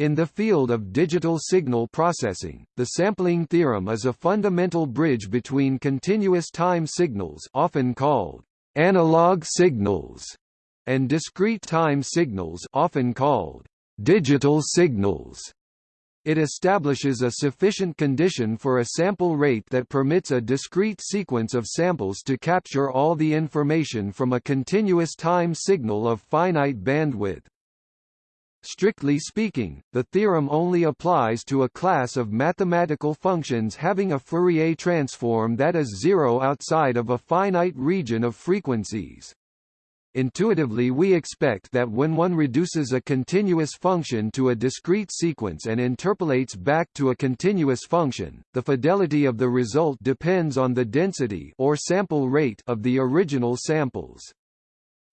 In the field of digital signal processing, the sampling theorem is a fundamental bridge between continuous time signals often called analog signals and discrete time signals often called digital signals. It establishes a sufficient condition for a sample rate that permits a discrete sequence of samples to capture all the information from a continuous time signal of finite bandwidth. Strictly speaking, the theorem only applies to a class of mathematical functions having a Fourier transform that is zero outside of a finite region of frequencies. Intuitively we expect that when one reduces a continuous function to a discrete sequence and interpolates back to a continuous function, the fidelity of the result depends on the density or sample rate of the original samples.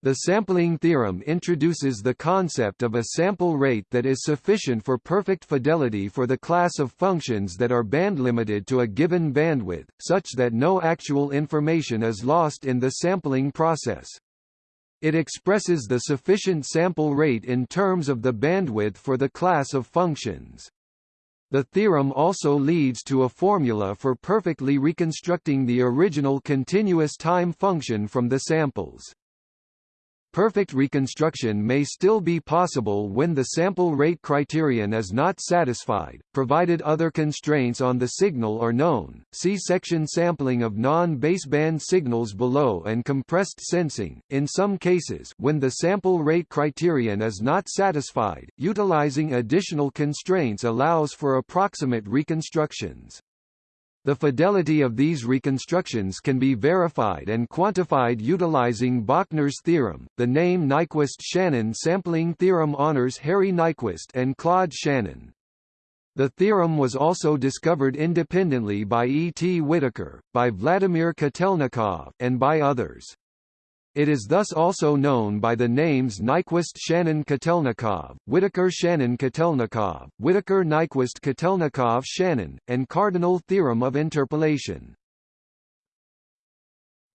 The sampling theorem introduces the concept of a sample rate that is sufficient for perfect fidelity for the class of functions that are bandlimited to a given bandwidth, such that no actual information is lost in the sampling process. It expresses the sufficient sample rate in terms of the bandwidth for the class of functions. The theorem also leads to a formula for perfectly reconstructing the original continuous time function from the samples. Perfect reconstruction may still be possible when the sample rate criterion is not satisfied, provided other constraints on the signal are known. See section sampling of non-baseband signals below and compressed sensing. In some cases, when the sample rate criterion is not satisfied, utilizing additional constraints allows for approximate reconstructions. The fidelity of these reconstructions can be verified and quantified utilizing Bochner's theorem. The name Nyquist-Shannon sampling theorem honors Harry Nyquist and Claude Shannon. The theorem was also discovered independently by E. T. Whittaker, by Vladimir Kotelnikov, and by others. It is thus also known by the names Nyquist-Shannon-Kotelnikov, Whittaker-Shannon-Kotelnikov, Whittaker-Nyquist-Kotelnikov-Shannon, and cardinal theorem of interpolation.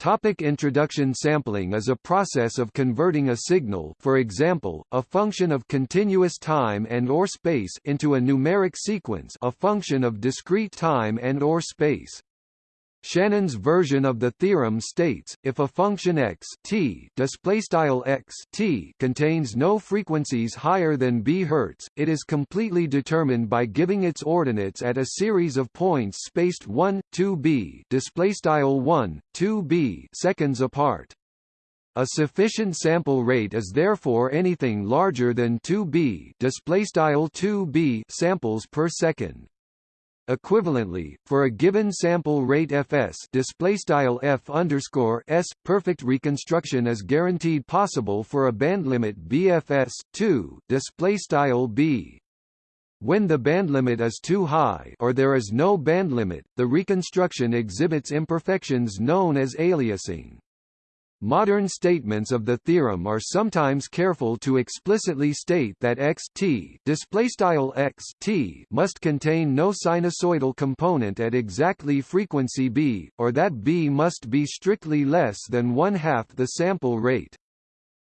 Topic introduction Sampling is a process of converting a signal for example, a function of continuous time and or space into a numeric sequence a function of discrete time and or space. Shannon's version of the theorem states, if a function x t x t contains no frequencies higher than b Hz, it is completely determined by giving its ordinates at a series of points spaced 1, 2b displaystyle 1, 2b seconds apart. A sufficient sample rate is therefore anything larger than 2b displaystyle 2b samples per second. Equivalently, for a given sample rate fs displaystyle f underscore s, perfect reconstruction is guaranteed possible for a bandlimit bfs 2 displaystyle b. When the bandlimit is too high or there is no bandlimit, the reconstruction exhibits imperfections known as aliasing. Modern statements of the theorem are sometimes careful to explicitly state that x t x t must contain no sinusoidal component at exactly frequency b, or that b must be strictly less than one half the sample rate.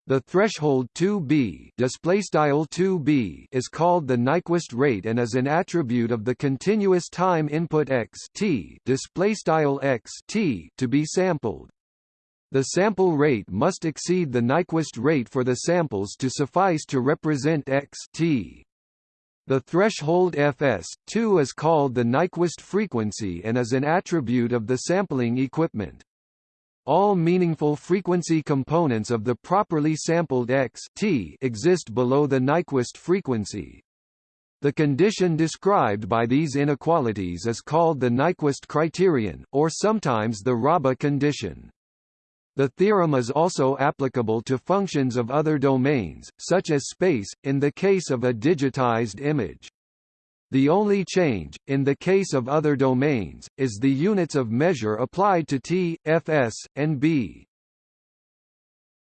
The threshold 2b, 2b is called the Nyquist rate and is an attribute of the continuous time input x t to be sampled. The sample rate must exceed the Nyquist rate for the samples to suffice to represent x t. The threshold fs2 is called the Nyquist frequency and is an attribute of the sampling equipment. All meaningful frequency components of the properly sampled x t exist below the Nyquist frequency. The condition described by these inequalities is called the Nyquist criterion, or sometimes the Raabe condition. The theorem is also applicable to functions of other domains, such as space, in the case of a digitized image. The only change, in the case of other domains, is the units of measure applied to t, fs, and b.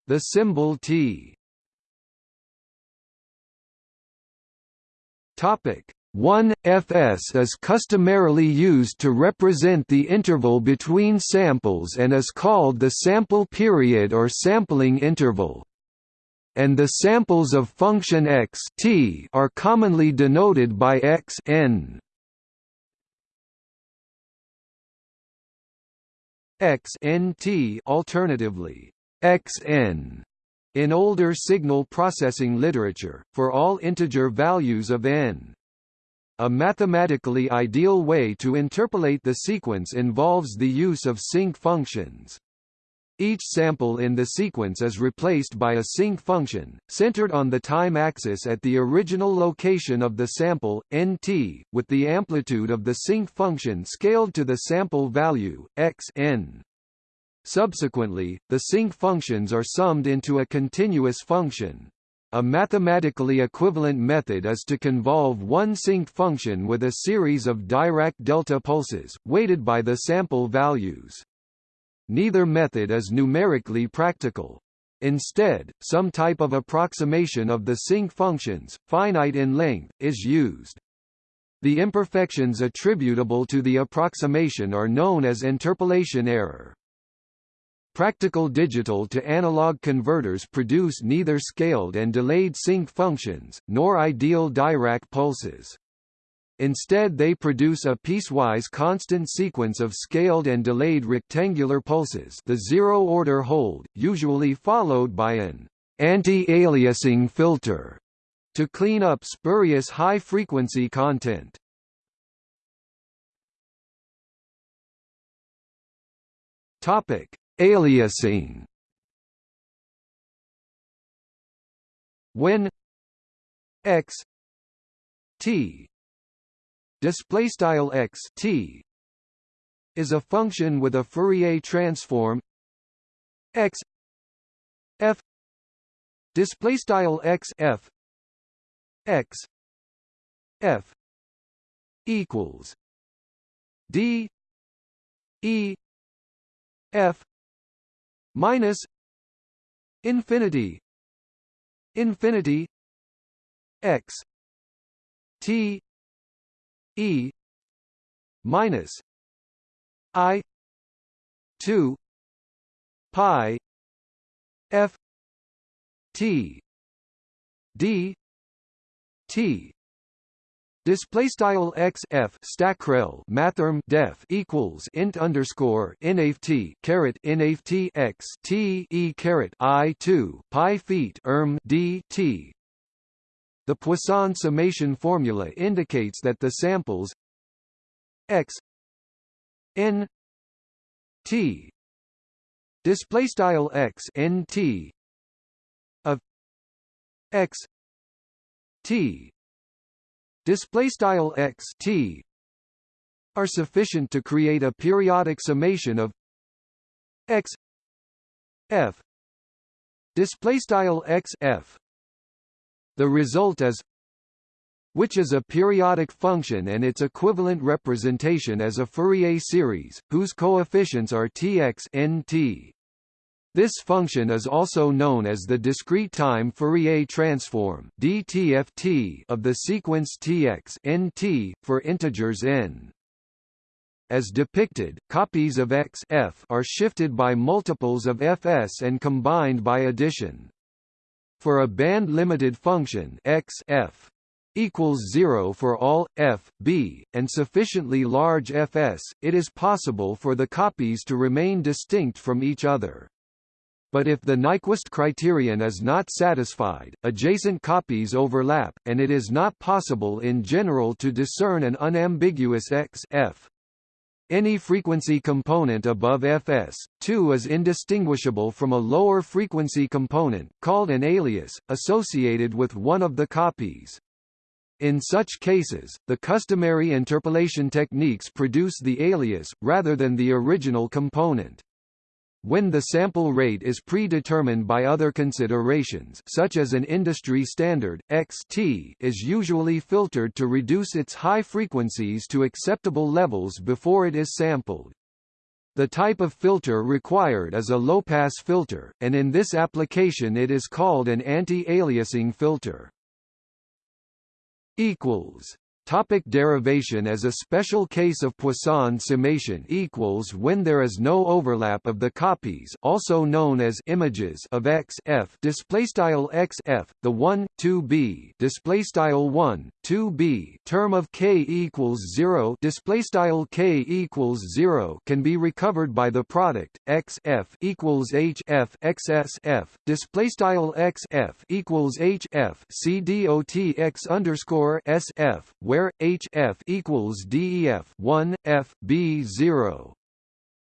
The symbol t Topic 1 fs is customarily used to represent the interval between samples and is called the sample period or sampling interval. and the samples of function x t are commonly denoted by x n. x n t alternatively x n in older signal processing literature, for all integer values of n. A mathematically ideal way to interpolate the sequence involves the use of sinc functions. Each sample in the sequence is replaced by a sinc function, centered on the time axis at the original location of the sample, nt, with the amplitude of the sinc function scaled to the sample value, x n. Subsequently, the sinc functions are summed into a continuous function. A mathematically equivalent method is to convolve one sinc function with a series of Dirac delta pulses, weighted by the sample values. Neither method is numerically practical. Instead, some type of approximation of the sinc functions, finite in length, is used. The imperfections attributable to the approximation are known as interpolation error. Practical digital to analog converters produce neither scaled and delayed sinc functions, nor ideal Dirac pulses. Instead they produce a piecewise constant sequence of scaled and delayed rectangular pulses the zero-order hold, usually followed by an anti-aliasing filter to clean up spurious high-frequency content. Topic: Aliasing. When x t display style x t is a function with a Fourier transform x f display style x f x f equals d e f minus infinity infinity x t e minus i 2 pi f t d t Display style x f stackrel mathrm def equals int underscore nft caret nft x t e caret i two pi feet erm d t. The Poisson summation formula indicates that the samples x n t display style x n t of x t display style x t are sufficient to create a periodic summation of x f display style x f the result is which is a periodic function and its equivalent representation as a Fourier series, whose coefficients are tx nt. This function is also known as the discrete time Fourier transform (DTFT) of the sequence Tx (nt) for integers n. As depicted, copies of x f are shifted by multiples of fs and combined by addition. For a band-limited function x f equals 0 for all f, b, and sufficiently large fs, it is possible for the copies to remain distinct from each other but if the Nyquist criterion is not satisfied, adjacent copies overlap, and it is not possible in general to discern an unambiguous x f. Any frequency component above fs, 2 is indistinguishable from a lower frequency component, called an alias, associated with one of the copies. In such cases, the customary interpolation techniques produce the alias, rather than the original component. When the sample rate is predetermined by other considerations such as an industry standard, xt is usually filtered to reduce its high frequencies to acceptable levels before it is sampled. The type of filter required is a low-pass filter, and in this application it is called an anti-aliasing filter. Topic derivation As a special case of Poisson summation equals when there is no overlap of the copies also known as images of x f display style x f the 1 2 b display style 1 2 b term of k equals 0 display style k equals 0 can be recovered by the product x f equals h f x s f display style x f equals h f c dot x underscore s f where H F equals DEF 1 F B 0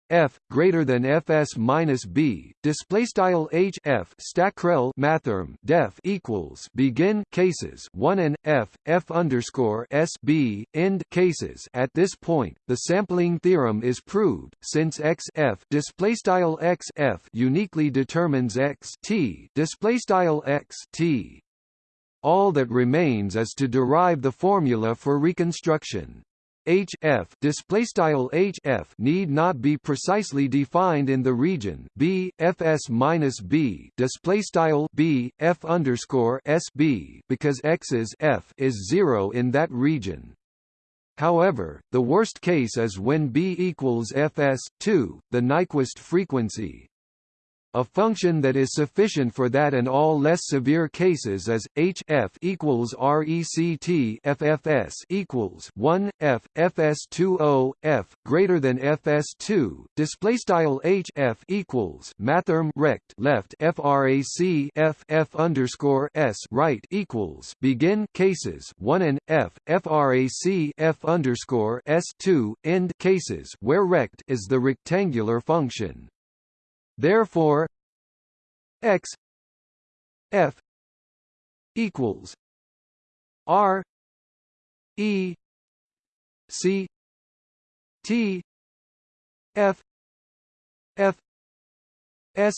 F greater than FS minus B. Display style H F stackrel mathrm def equals begin cases 1 and F F underscore S B end cases. At this point the sampling theorem is proved since X F display style X F uniquely determines X T. Display style X T all that remains is to derive the formula for reconstruction. HF display style HF need not be precisely defined in the region B FS minus B display style B F underscore SB because X's F is zero in that region. However, the worst case is when B equals Fs 2, the Nyquist frequency, a function that is sufficient for that and all less severe cases is h f equals rect ffs equals 1 f fs20 f greater than fs2 display style h f equals mathrm rect left frac f f underscore s right equals begin cases 1 and f frac f underscore s2 end cases where rect is the rectangular function Therefore, x f equals r e c t f f s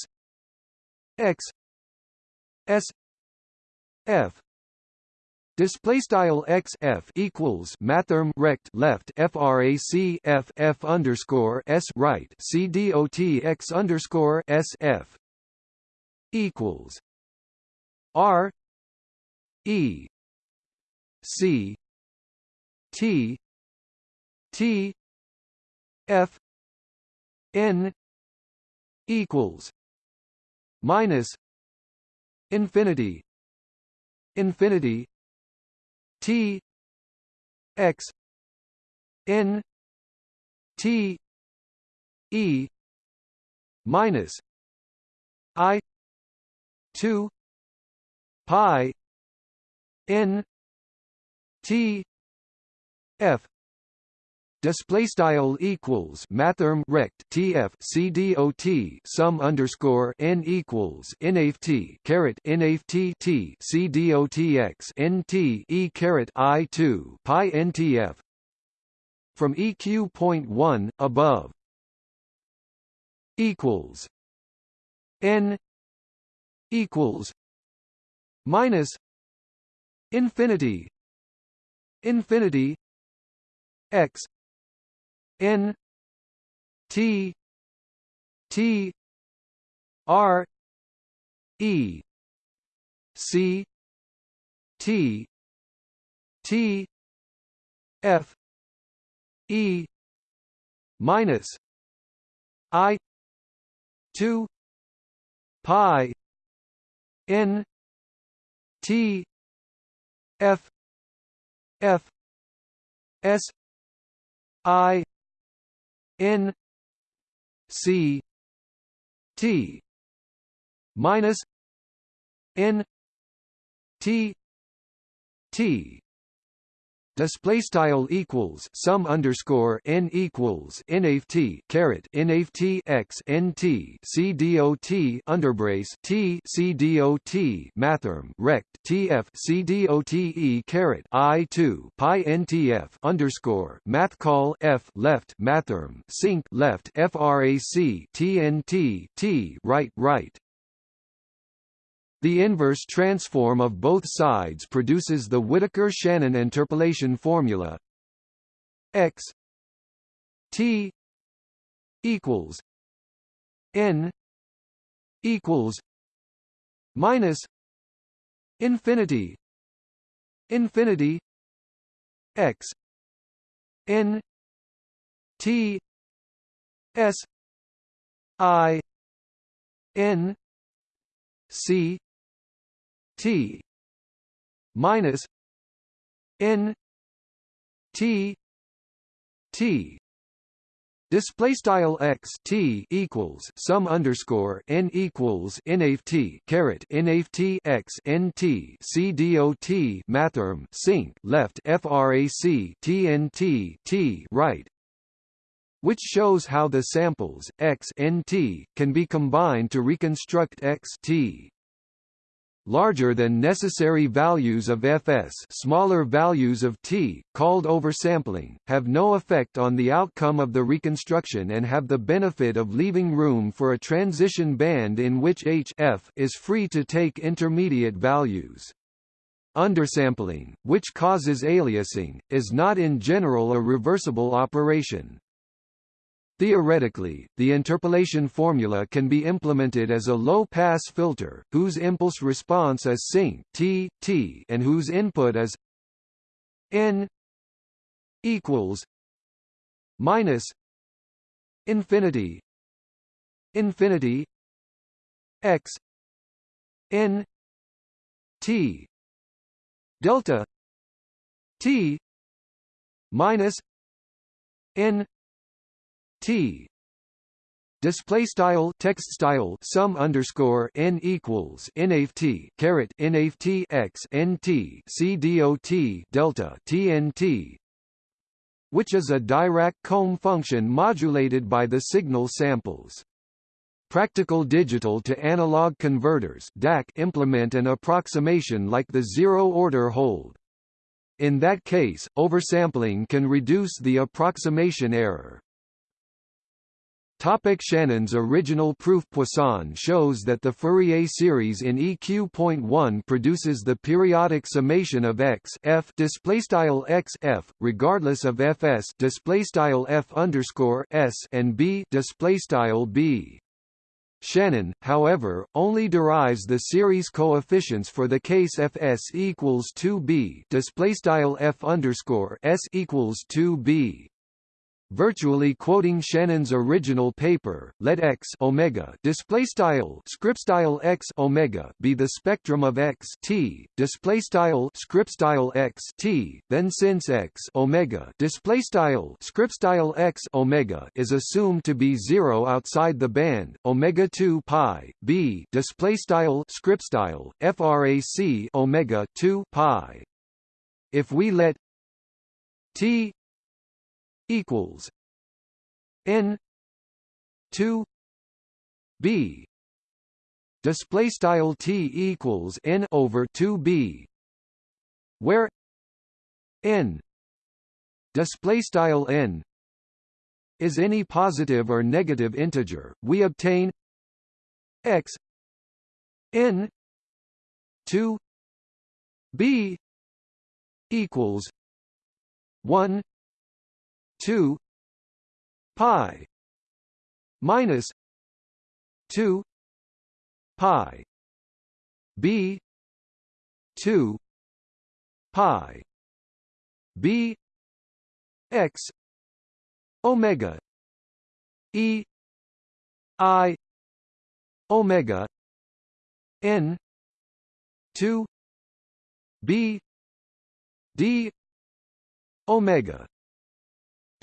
x s f Display style x f equals mathrm rect left frac f f underscore s right c dot x underscore s f equals r e c t t f n equals minus infinity infinity T X N T E minus I two pi N T F display style equals mathrm rect tf cdot sum underscore n equals nft caret nft t e caret i two pi ntf from eq point one above equals n equals minus infinity infinity x N T T R E C T T F E minus I two pi N T F F S I N C T minus N T T display style equals sum underscore n equals nft caret nft x nt c underbrace t c dot mathrm rect tf c e caret i two pi ntf underscore math call f left mathrm sinc left frac tnt t right right the inverse transform of both sides produces the Whittaker-Shannon interpolation formula. X t equals n equals minus infinity infinity x n t s i n c t minus n t t. Display style x t equals sum underscore n equals nft caret nft x dot mathrm sinc left frac tnt t right, which shows how the samples x n t can be combined to reconstruct x t larger than necessary values of fs smaller values of t, called oversampling, have no effect on the outcome of the reconstruction and have the benefit of leaving room for a transition band in which h f is free to take intermediate values. Undersampling, which causes aliasing, is not in general a reversible operation. Theoretically, the interpolation formula can be implemented as a low-pass filter, whose impulse response is sinc t, t and whose input is n equals minus infinity infinity x n t delta t minus n T display style text style sum underscore n equals nft caret nft x nt c dot delta tnt which is a Dirac comb function modulated by the signal samples. Practical digital to analog converters DAC implement an approximation like the zero-order hold. In that case, oversampling can reduce the approximation error. Topic Shannon's original proof Poisson shows that the Fourier series in EQ.1 produces the periodic summation of x f displaystyle x f regardless of fs displaystyle f underscore s and b displaystyle b. Shannon, however, only derives the series coefficients for the case fs equals 2b displaystyle f underscore s equals 2b. Virtually quoting Shannon's original paper, let x omega display style script style x omega be the spectrum of x t display style script style x t. Then since x omega display style script style x omega is assumed to be zero outside the band omega 2 pi b display style script style frac omega 2 pi. If we let t equals n 2 b. Display style t equals n over 2 b where n display style n is any positive or negative integer. We obtain x n 2 b equals 1 2 pi minus 2 pi b 2 pi b x omega e i omega n 2 b d omega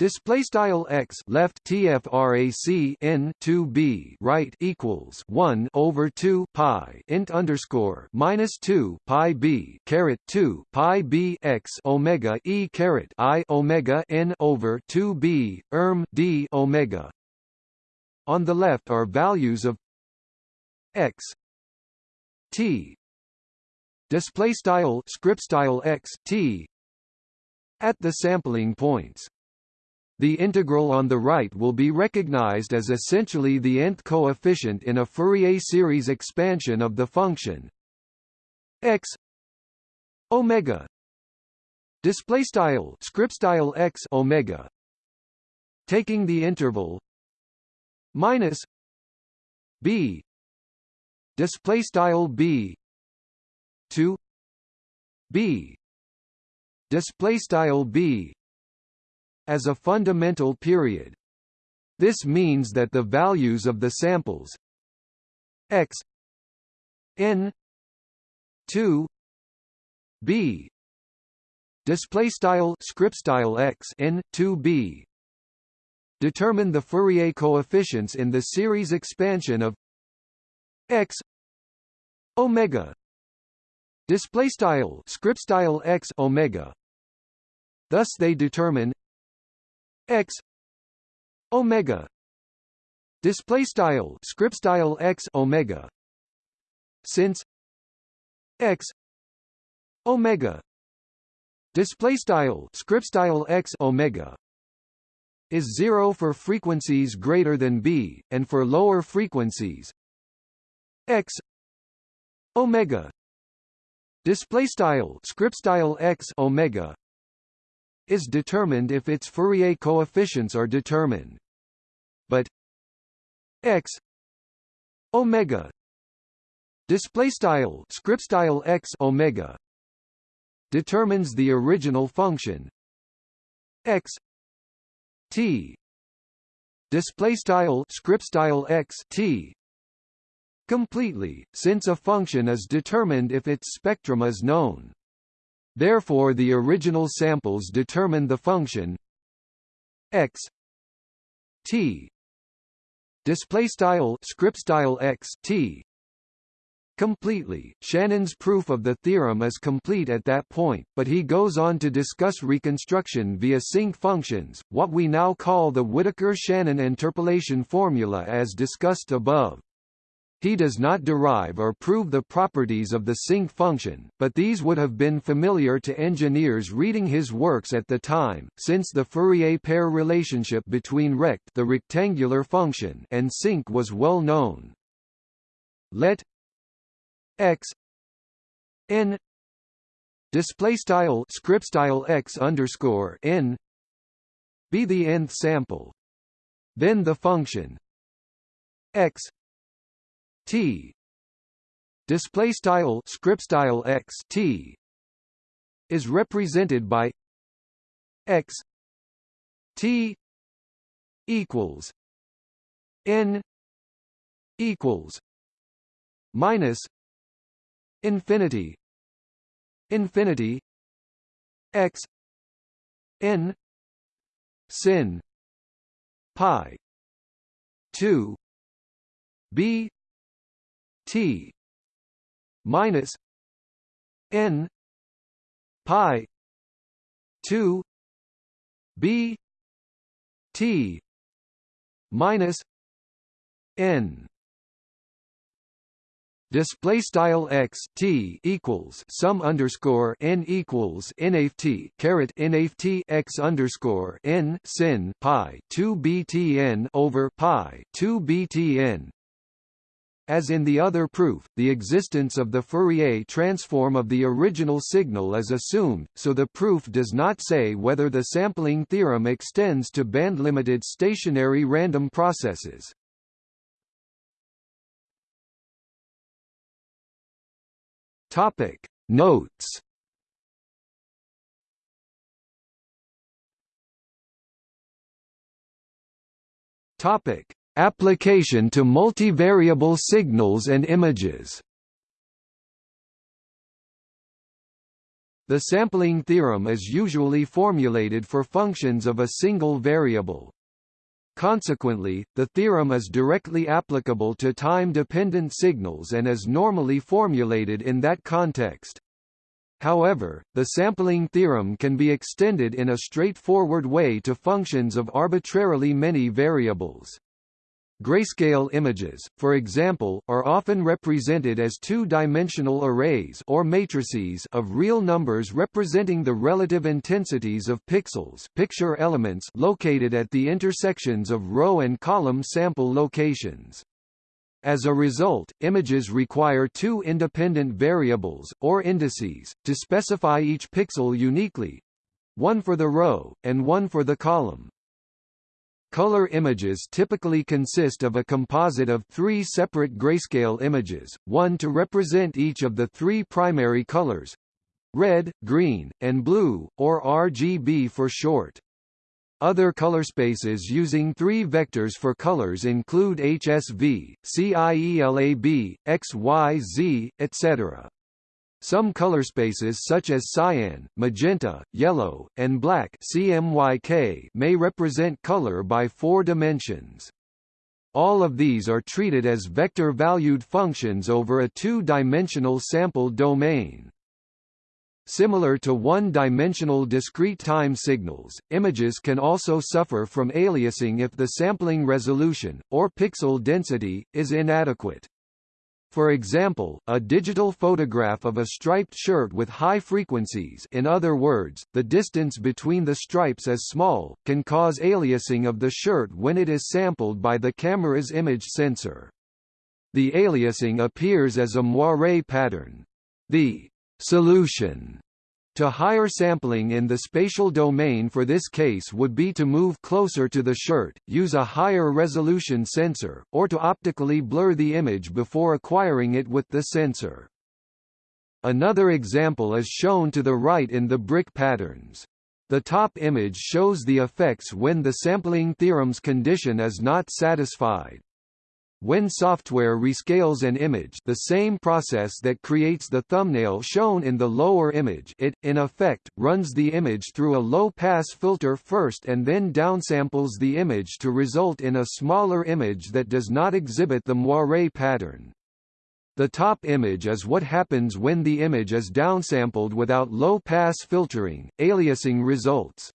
Display style x left tfrac n 2 b right equals 1 over 2 pi int underscore minus 2 pi b caret 2 pi b x omega e caret i omega n over 2 b erm d omega. On the left are values of x t display style script style x t at the sampling points. The integral on the right will be recognized as essentially the nth coefficient in a Fourier series expansion of the function. X omega. Display style script style x omega. Taking the interval minus b. Display style b to b. Display style b as a fundamental period. This means that the values of the samples x n 2 b display style script style x n 2 b determine the Fourier coefficients in the series expansion of x omega display style script style x omega thus they determine x omega. Display style script style x omega. Since x omega. Display style script style x omega is 0 for frequencies greater than b and for lower frequencies x omega. Display style script style x omega is determined if its Fourier coefficients are determined. But x omega display style script style x omega determines the original function. X t display style script style x t completely since a function is determined if its spectrum is known therefore the original samples determine the function x t display style script style x t completely. Shannon's proof of the theorem is complete at that point, but he goes on to discuss reconstruction via sinc functions, what we now call the Whittaker-Shannon interpolation formula as discussed above. He does not derive or prove the properties of the sinc function, but these would have been familiar to engineers reading his works at the time, since the Fourier pair relationship between rect the rectangular function and sinc was well known. Let x n display style script style x underscore n be the nth sample then the function x t. Display style script style x t. Is represented by x t equals n equals minus infinity infinity x n sin pi 2 b t minus n pi 2 b t minus n. Display style x t equals sum underscore n equals nft caret nft x underscore n sin pi 2 btn over pi 2 btn as in the other proof, the existence of the Fourier transform of the original signal is assumed, so the proof does not say whether the sampling theorem extends to band-limited stationary random processes. Topic Notes Topic Application to multivariable signals and images The sampling theorem is usually formulated for functions of a single variable. Consequently, the theorem is directly applicable to time-dependent signals and is normally formulated in that context. However, the sampling theorem can be extended in a straightforward way to functions of arbitrarily many variables. Grayscale images, for example, are often represented as two-dimensional arrays or matrices of real numbers representing the relative intensities of pixels picture elements located at the intersections of row and column sample locations. As a result, images require two independent variables, or indices, to specify each pixel uniquely—one for the row, and one for the column. Color images typically consist of a composite of three separate grayscale images, one to represent each of the three primary colors, red, green, and blue, or RGB for short. Other color spaces using three vectors for colors include HSV, CIELAB, XYZ, etc. Some color spaces such as cyan, magenta, yellow, and black CMYK may represent color by four dimensions. All of these are treated as vector-valued functions over a two-dimensional sample domain. Similar to one-dimensional discrete time signals, images can also suffer from aliasing if the sampling resolution, or pixel density, is inadequate. For example, a digital photograph of a striped shirt with high frequencies in other words, the distance between the stripes is small, can cause aliasing of the shirt when it is sampled by the camera's image sensor. The aliasing appears as a moire pattern. The solution to higher sampling in the spatial domain for this case would be to move closer to the shirt, use a higher resolution sensor, or to optically blur the image before acquiring it with the sensor. Another example is shown to the right in the brick patterns. The top image shows the effects when the sampling theorem's condition is not satisfied. When software rescales an image the same process that creates the thumbnail shown in the lower image it, in effect, runs the image through a low-pass filter first and then downsamples the image to result in a smaller image that does not exhibit the moire pattern. The top image is what happens when the image is downsampled without low-pass filtering, aliasing results.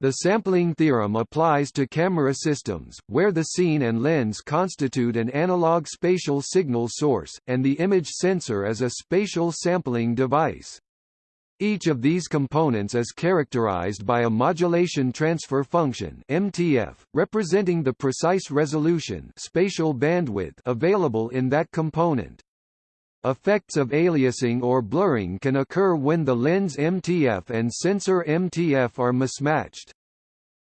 The sampling theorem applies to camera systems, where the scene and lens constitute an analog spatial signal source, and the image sensor is a spatial sampling device. Each of these components is characterized by a modulation transfer function MTF, representing the precise resolution spatial bandwidth available in that component. Effects of aliasing or blurring can occur when the lens MTF and sensor MTF are mismatched.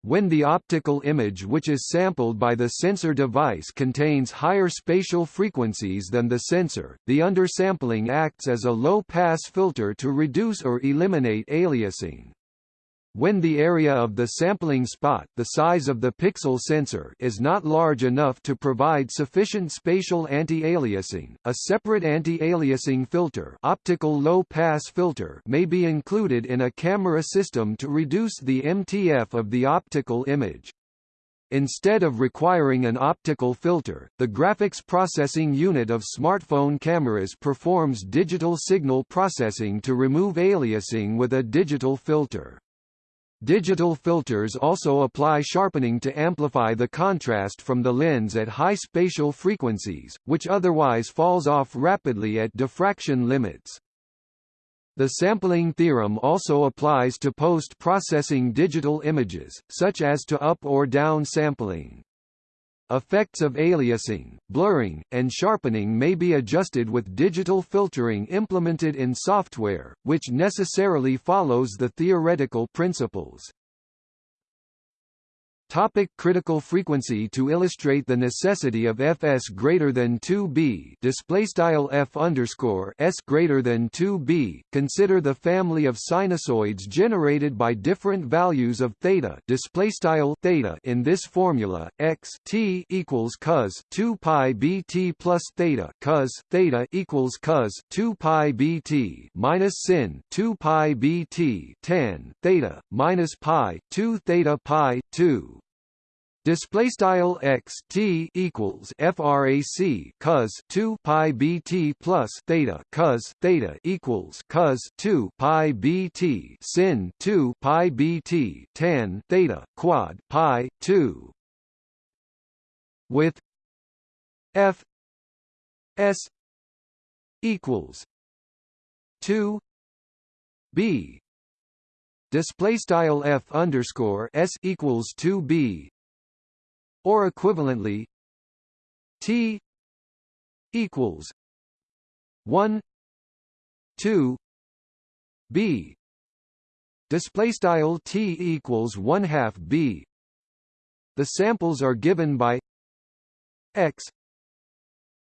When the optical image which is sampled by the sensor device contains higher spatial frequencies than the sensor, the undersampling acts as a low-pass filter to reduce or eliminate aliasing. When the area of the sampling spot the size of the pixel sensor is not large enough to provide sufficient spatial anti-aliasing, a separate anti-aliasing filter, optical low-pass filter may be included in a camera system to reduce the MTF of the optical image. Instead of requiring an optical filter, the graphics processing unit of smartphone cameras performs digital signal processing to remove aliasing with a digital filter. Digital filters also apply sharpening to amplify the contrast from the lens at high spatial frequencies, which otherwise falls off rapidly at diffraction limits. The sampling theorem also applies to post-processing digital images, such as to up or down sampling. Effects of aliasing, blurring, and sharpening may be adjusted with digital filtering implemented in software, which necessarily follows the theoretical principles. Topic critical frequency To illustrate the necessity of fs greater than 2b display style f underscore s greater than 2b, consider the family of sinusoids generated by different values of theta. Display style theta in this formula x t equals cos 2 pi bt plus theta cos theta equals cos 2 pi bt minus sin 2 pi bt tan theta minus pi 2 theta pi 2 Display style x t equals frac cos 2 pi bt plus theta cos theta equals cos 2 pi bt sin 2 pi bt tan theta quad pi 2 with f s equals 2 b. Display style f underscore s equals 2 b or equivalently T equals one two B. Display style T equals one half B. The samples are given by X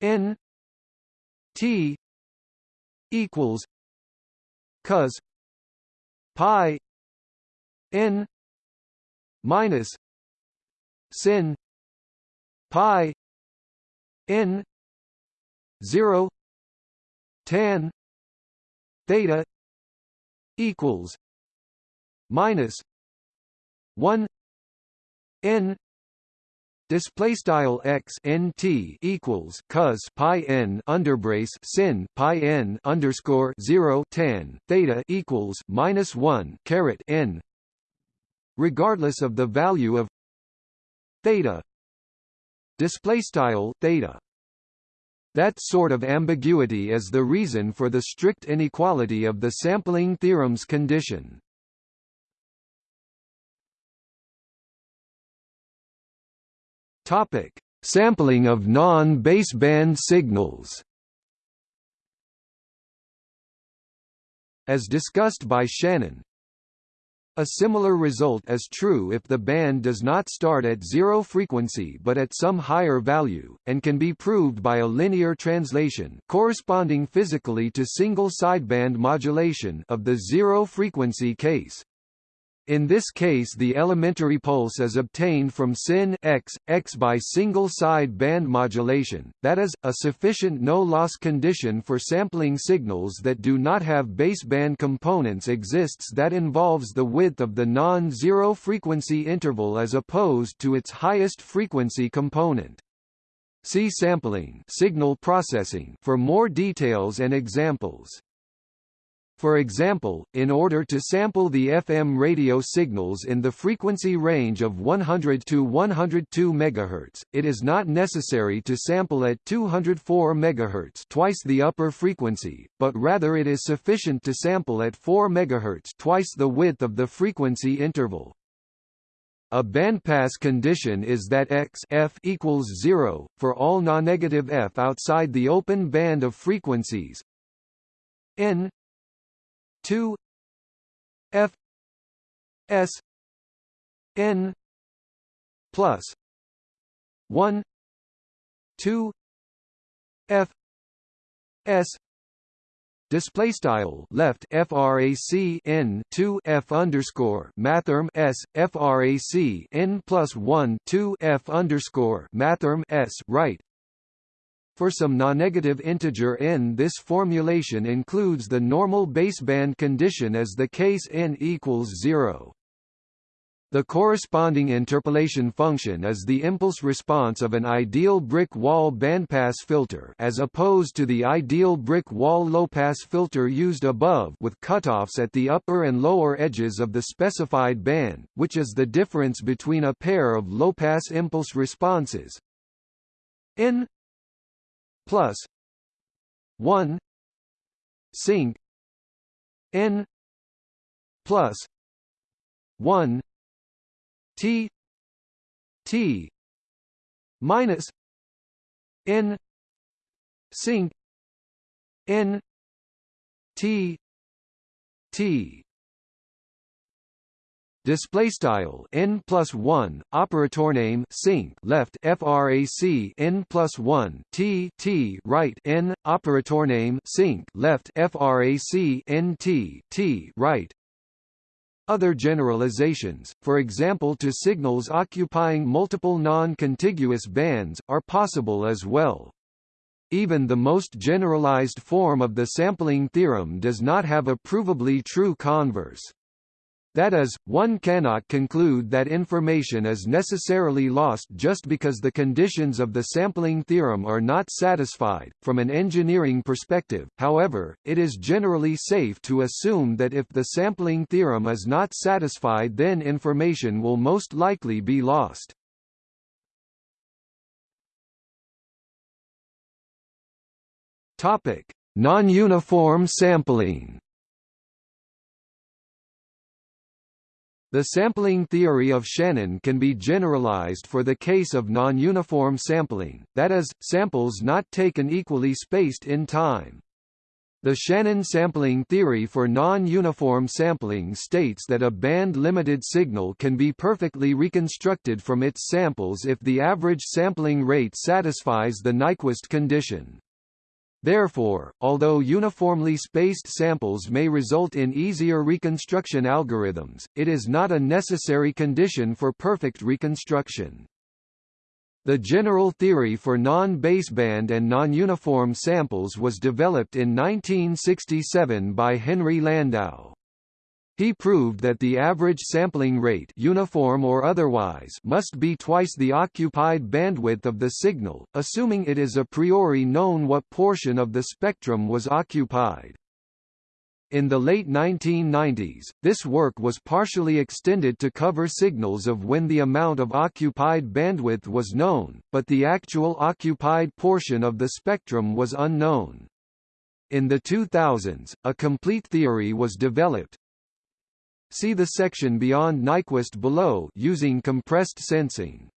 N T equals cos pi n minus sin pi n 0 tan theta equals minus 1 n display style x n t equals cos pi n underbrace sin pi n underscore 0 tan theta equals minus 1 caret n regardless of the value of theta display style theta that sort of ambiguity is the reason for the strict inequality of the sampling theorem's condition. Topic: Sampling of non-baseband signals. As discussed by Shannon, a similar result is true if the band does not start at zero frequency but at some higher value, and can be proved by a linear translation corresponding physically to single sideband modulation of the zero frequency case. In this case the elementary pulse is obtained from sin x, x by single-side band modulation, that is, a sufficient no-loss condition for sampling signals that do not have baseband components exists that involves the width of the non-zero frequency interval as opposed to its highest frequency component. See sampling signal processing for more details and examples. For example, in order to sample the FM radio signals in the frequency range of 100 to 102 MHz, it is not necessary to sample at 204 MHz twice the upper frequency, but rather it is sufficient to sample at 4 MHz twice the width of the frequency interval. A bandpass condition is that x f equals 0, for all non-negative f outside the open band of frequencies n 2 f s n plus 1 2 f s Display style left frac n 2 f underscore mathrm s frac n plus 1 2 f underscore mathrm s right for some non-negative integer n this formulation includes the normal baseband condition as the case n equals 0. The corresponding interpolation function is the impulse response of an ideal brick wall bandpass filter as opposed to the ideal brick wall low-pass filter used above with cutoffs at the upper and lower edges of the specified band, which is the difference between a pair of low-pass impulse responses n plus 1 sinc n plus 1 t t minus n sinc n t t display style n plus 1 operator name sinc left frac n plus 1 t t right n operator name sinc left frac n t t right other generalizations, for example to signals occupying multiple non-contiguous bands, are possible as well. Even the most generalized form of the sampling theorem does not have a provably true converse. That is, one cannot conclude that information is necessarily lost just because the conditions of the sampling theorem are not satisfied. From an engineering perspective, however, it is generally safe to assume that if the sampling theorem is not satisfied then information will most likely be lost. Topic: Non-uniform sampling. The sampling theory of Shannon can be generalized for the case of non-uniform sampling, that is, samples not taken equally spaced in time. The Shannon sampling theory for non-uniform sampling states that a band-limited signal can be perfectly reconstructed from its samples if the average sampling rate satisfies the Nyquist condition. Therefore, although uniformly spaced samples may result in easier reconstruction algorithms, it is not a necessary condition for perfect reconstruction. The general theory for non-baseband and non-uniform samples was developed in 1967 by Henry Landau. He proved that the average sampling rate uniform or otherwise must be twice the occupied bandwidth of the signal, assuming it is a priori known what portion of the spectrum was occupied. In the late 1990s, this work was partially extended to cover signals of when the amount of occupied bandwidth was known, but the actual occupied portion of the spectrum was unknown. In the 2000s, a complete theory was developed, See the section beyond Nyquist below using compressed sensing.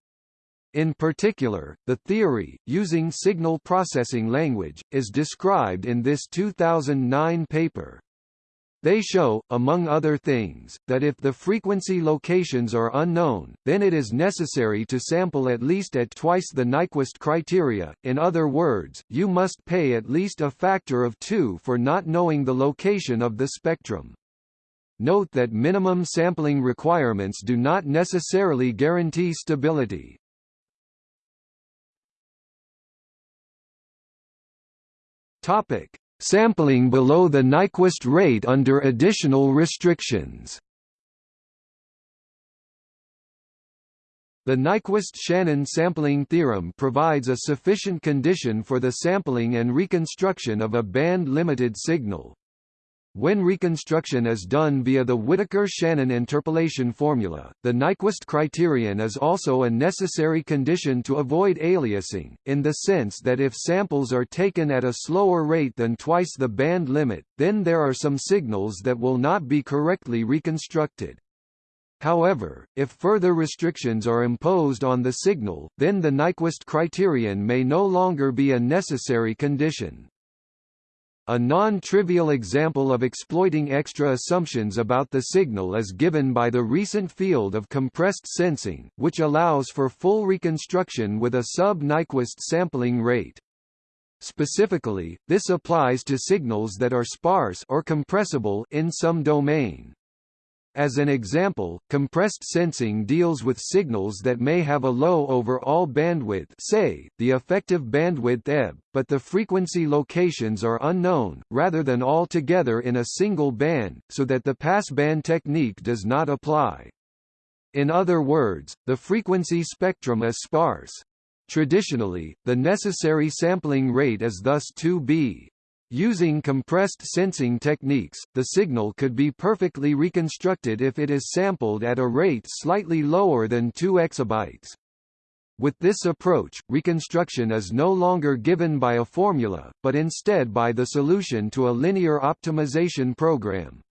In particular, the theory, using signal processing language, is described in this 2009 paper. They show, among other things, that if the frequency locations are unknown, then it is necessary to sample at least at twice the Nyquist criteria, in other words, you must pay at least a factor of 2 for not knowing the location of the spectrum. Note that minimum sampling requirements do not necessarily guarantee stability. Topic: Sampling below the Nyquist rate under additional restrictions. The Nyquist-Shannon sampling theorem provides a sufficient condition for the sampling and reconstruction of a band-limited signal. When reconstruction is done via the Whittaker-Shannon interpolation formula, the Nyquist criterion is also a necessary condition to avoid aliasing, in the sense that if samples are taken at a slower rate than twice the band limit, then there are some signals that will not be correctly reconstructed. However, if further restrictions are imposed on the signal, then the Nyquist criterion may no longer be a necessary condition. A non-trivial example of exploiting extra assumptions about the signal is given by the recent field of compressed sensing, which allows for full reconstruction with a sub-Nyquist sampling rate. Specifically, this applies to signals that are sparse or compressible in some domain. As an example, compressed sensing deals with signals that may have a low overall bandwidth say, the effective bandwidth ebb, but the frequency locations are unknown, rather than all together in a single band, so that the passband technique does not apply. In other words, the frequency spectrum is sparse. Traditionally, the necessary sampling rate is thus 2b. Using compressed sensing techniques, the signal could be perfectly reconstructed if it is sampled at a rate slightly lower than 2 exabytes. With this approach, reconstruction is no longer given by a formula, but instead by the solution to a linear optimization program.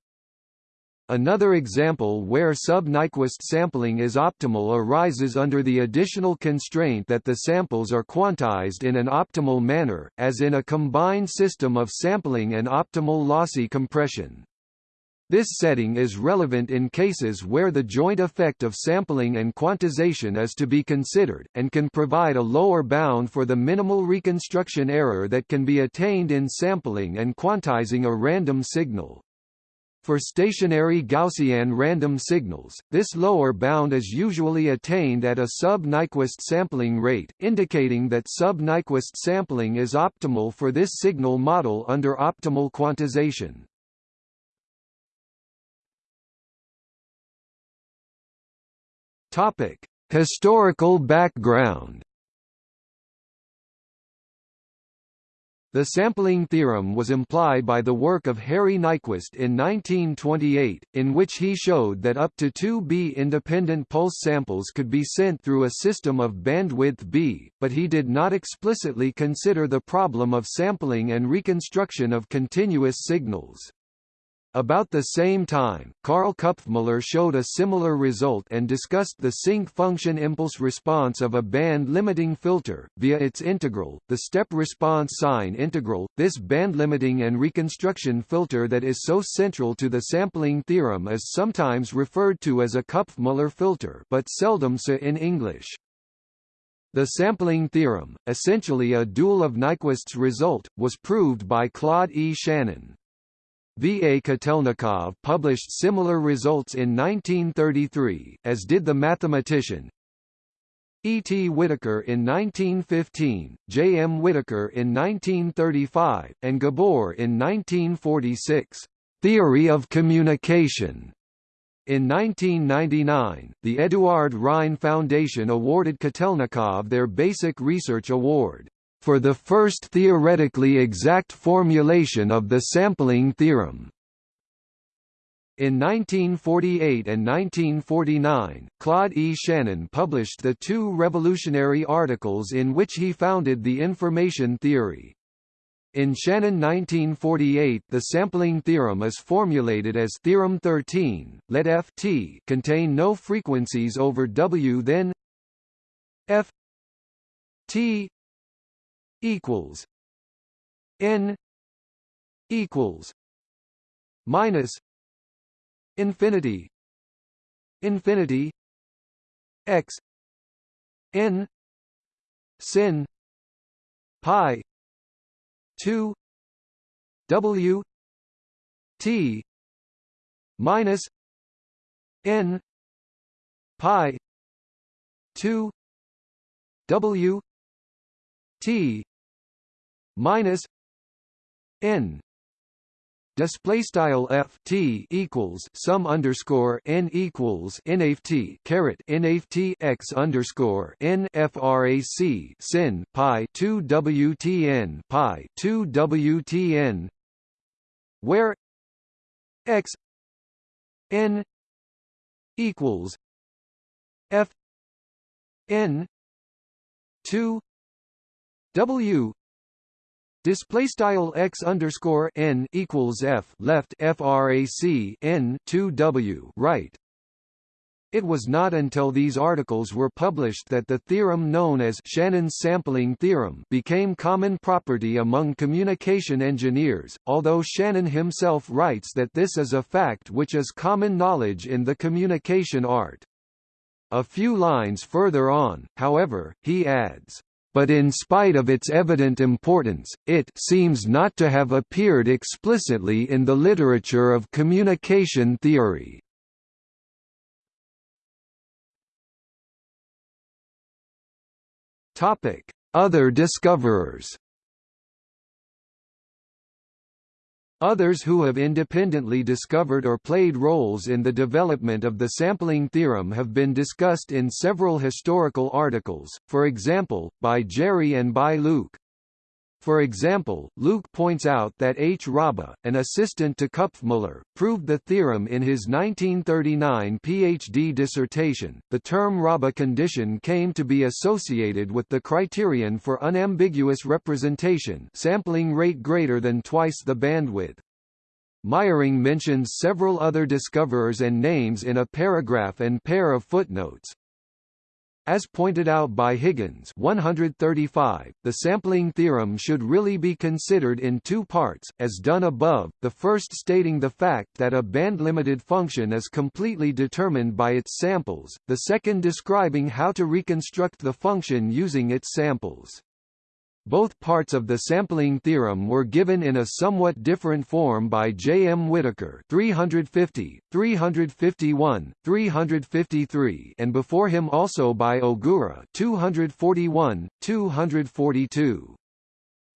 Another example where sub-Nyquist sampling is optimal arises under the additional constraint that the samples are quantized in an optimal manner, as in a combined system of sampling and optimal lossy compression. This setting is relevant in cases where the joint effect of sampling and quantization is to be considered, and can provide a lower bound for the minimal reconstruction error that can be attained in sampling and quantizing a random signal. For stationary Gaussian random signals, this lower bound is usually attained at a sub-Nyquist sampling rate, indicating that sub-Nyquist sampling is optimal for this signal model under optimal quantization. Topic: Historical background The sampling theorem was implied by the work of Harry Nyquist in 1928, in which he showed that up to 2B independent pulse samples could be sent through a system of bandwidth B, but he did not explicitly consider the problem of sampling and reconstruction of continuous signals. About the same time, Karl Küpfmüller showed a similar result and discussed the sinc function impulse response of a band-limiting filter, via its integral, the step response sine integral. This band-limiting and reconstruction filter that is so central to the sampling theorem is sometimes referred to as a Küpfmüller filter but seldom so in English. The sampling theorem, essentially a dual of Nyquist's result, was proved by Claude E. Shannon. V. A. Kotelnikov published similar results in 1933, as did the mathematician E. T. Whittaker in 1915, J. M. Whittaker in 1935, and Gabor in 1946. Theory of communication in 1999, the Eduard Rhein Foundation awarded Kotelnikov their Basic Research Award, "...for the first theoretically exact formulation of the sampling theorem." In 1948 and 1949, Claude E. Shannon published the two revolutionary articles in which he founded the information theory. In Shannon 1948 the sampling theorem is formulated as theorem 13, let Ft contain no frequencies over W then F T equals N equals minus infinity infinity x n sin pi 2 W T minus N pi 2 W T minus N. Display style f t equals sum underscore n equals nft caret nft x underscore n frac sin pi 2 wtn pi 2 wtn where x n equals f n 2 w Display style x underscore n equals f left frac n 2 w right. It was not until these articles were published that the theorem known as Shannon's sampling theorem became common property among communication engineers, although Shannon himself writes that this is a fact which is common knowledge in the communication art. A few lines further on, however, he adds, but in spite of its evident importance, it seems not to have appeared explicitly in the literature of communication theory. Other discoverers Others who have independently discovered or played roles in the development of the sampling theorem have been discussed in several historical articles, for example, by Jerri and by Lüke. For example, Lüke points out that H. Raabe, an assistant to Küpfmüller, proved the theorem in his 1939 PhD dissertation. The term Raabe condition came to be associated with the criterion for unambiguous representation, sampling rate greater than twice the bandwidth. Meijering mentions several other discoverers and names in a paragraph and pair of footnotes, as pointed out by Higgins 135, the sampling theorem should really be considered in two parts, as done above, the first stating the fact that a band-limited function is completely determined by its samples, the second describing how to reconstruct the function using its samples. Both parts of the sampling theorem were given in a somewhat different form by J. M. Whittaker 350, 351, 353 and before him also by Ogura 241, 242.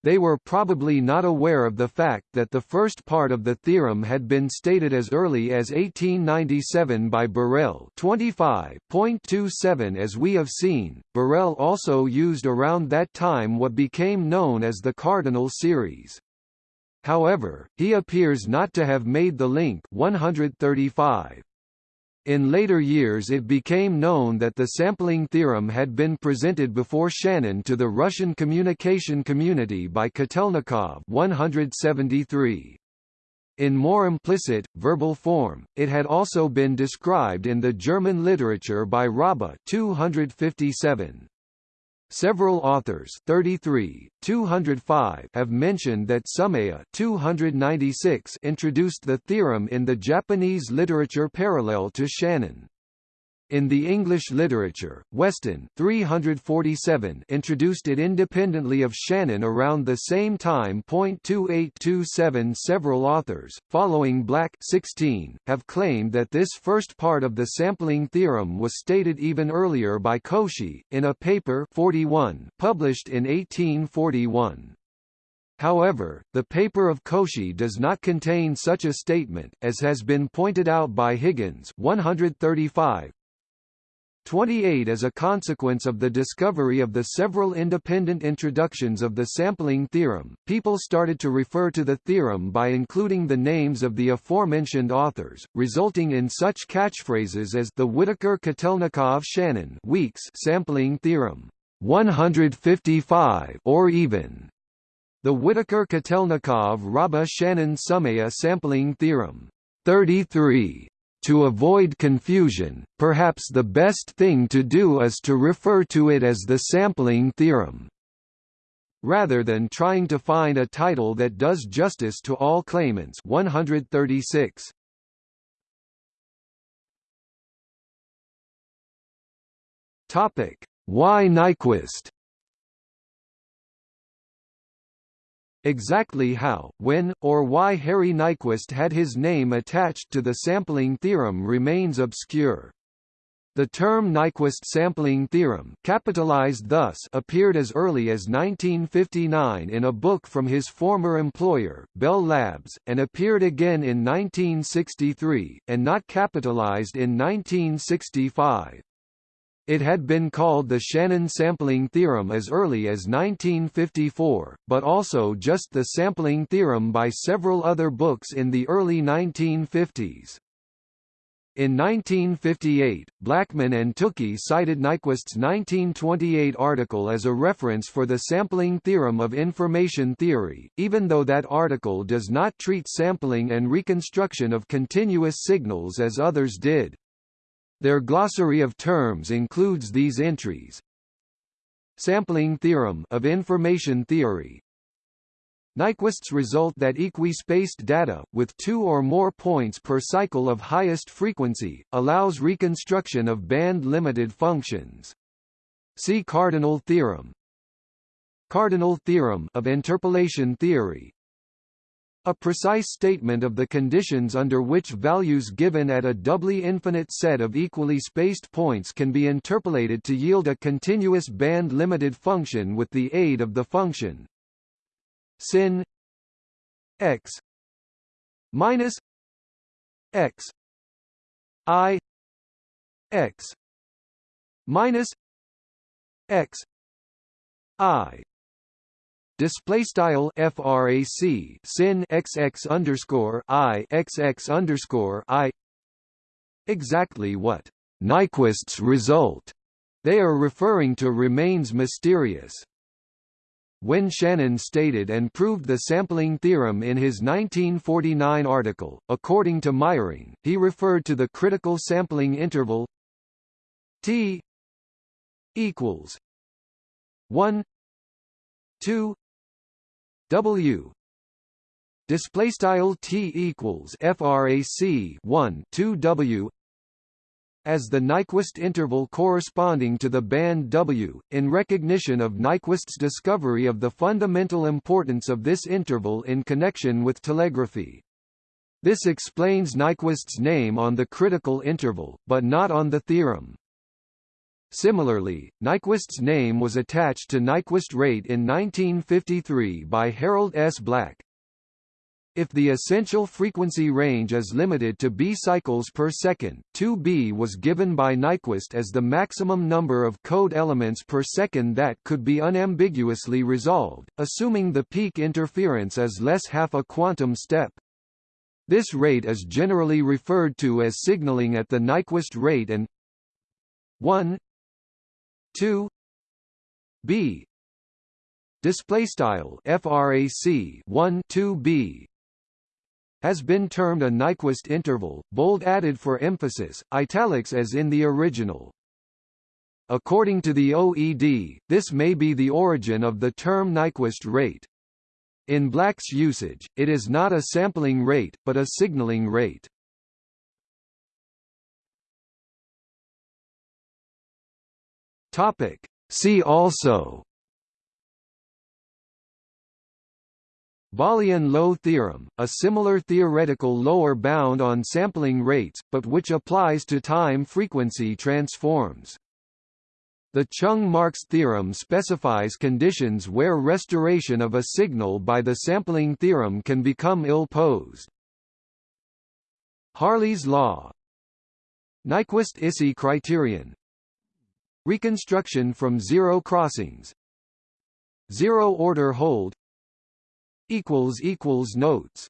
They were probably not aware of the fact that the first part of the theorem had been stated as early as 1897 by Borel 25.27 as we have seen. Borel also used around that time what became known as the cardinal series. However, he appears not to have made the link 135. In later years it became known that the sampling theorem had been presented before Shannon to the Russian communication community by Kotelnikov 173. In more implicit, verbal form, it had also been described in the German literature by Raabe 257. Several authors 33, 205 have mentioned that Someya 296 introduced the theorem in the Japanese literature parallel to Shannon. In the English literature, Weston 347 introduced it independently of Shannon around the same time. 2827 Several authors, following Black 16, have claimed that this first part of the sampling theorem was stated even earlier by Cauchy, in a paper 41 published in 1841. However, the paper of Cauchy does not contain such a statement, as has been pointed out by Higgins 135, 28 As a consequence of the discovery of the several independent introductions of the sampling theorem, people started to refer to the theorem by including the names of the aforementioned authors, resulting in such catchphrases as the Whittaker-Kotelnikov-Shannon Weeks sampling theorem 155 or even the Whittaker-Kotelnikov-Raabe-Shannon-Sumaya sampling theorem 33 to avoid confusion, perhaps the best thing to do is to refer to it as the sampling theorem. Rather than trying to find a title that does justice to all claimants 136. Topic: Why Nyquist Exactly how, when, or why Harry Nyquist had his name attached to the sampling theorem remains obscure. The term Nyquist sampling theorem capitalized thus appeared as early as 1959 in a book from his former employer, Bell Labs, and appeared again in 1963, and not capitalized in 1965. It had been called the Shannon sampling theorem as early as 1954, but also just the sampling theorem by several other books in the early 1950s. In 1958, Blackman and Tukey cited Nyquist's 1928 article as a reference for the sampling theorem of information theory, even though that article does not treat sampling and reconstruction of continuous signals as others did. Their glossary of terms includes these entries. Sampling theorem of information theory. Nyquist's result that equi-spaced data, with two or more points per cycle of highest frequency, allows reconstruction of band-limited functions. See cardinal theorem. Cardinal theorem of interpolation theory a precise statement of the conditions under which values given at a doubly infinite set of equally spaced points can be interpolated to yield a continuous band-limited function with the aid of the function sin x minus x i x minus x i display style frac sin xx underscore i xx underscore i exactly what Nyquist's result they are referring to remains mysterious. When Shannon stated and proved the sampling theorem in his 1949 article, according to Meijering, he referred to the critical sampling interval t equals 1 2 W display style T equals frac 1 2 W as the Nyquist interval corresponding to the band W, in recognition of Nyquist's discovery of the fundamental importance of this interval in connection with telegraphy. This explains Nyquist's name on the critical interval, but not on the theorem. Similarly, Nyquist's name was attached to Nyquist rate in 1953 by Harold S. Black. If the essential frequency range is limited to b cycles per second, 2b was given by Nyquist as the maximum number of code elements per second that could be unambiguously resolved, assuming the peak interference is less half a quantum step. This rate is generally referred to as signaling at the Nyquist rate and 1 2 b display style frac 1 2 b has been termed a Nyquist interval, bold added for emphasis, italics as in the original. According to the OED, this may be the origin of the term Nyquist rate. In Black's usage, it is not a sampling rate, but a signaling rate. Topic. See also Balian-Low theorem, a similar theoretical lower bound on sampling rates, but which applies to time-frequency transforms. The Cheung-Marks theorem specifies conditions where restoration of a signal by the sampling theorem can become ill-posed. Hartley's law Nyquist-Issy criterion Reconstruction from zero crossings. Zero order hold. Notes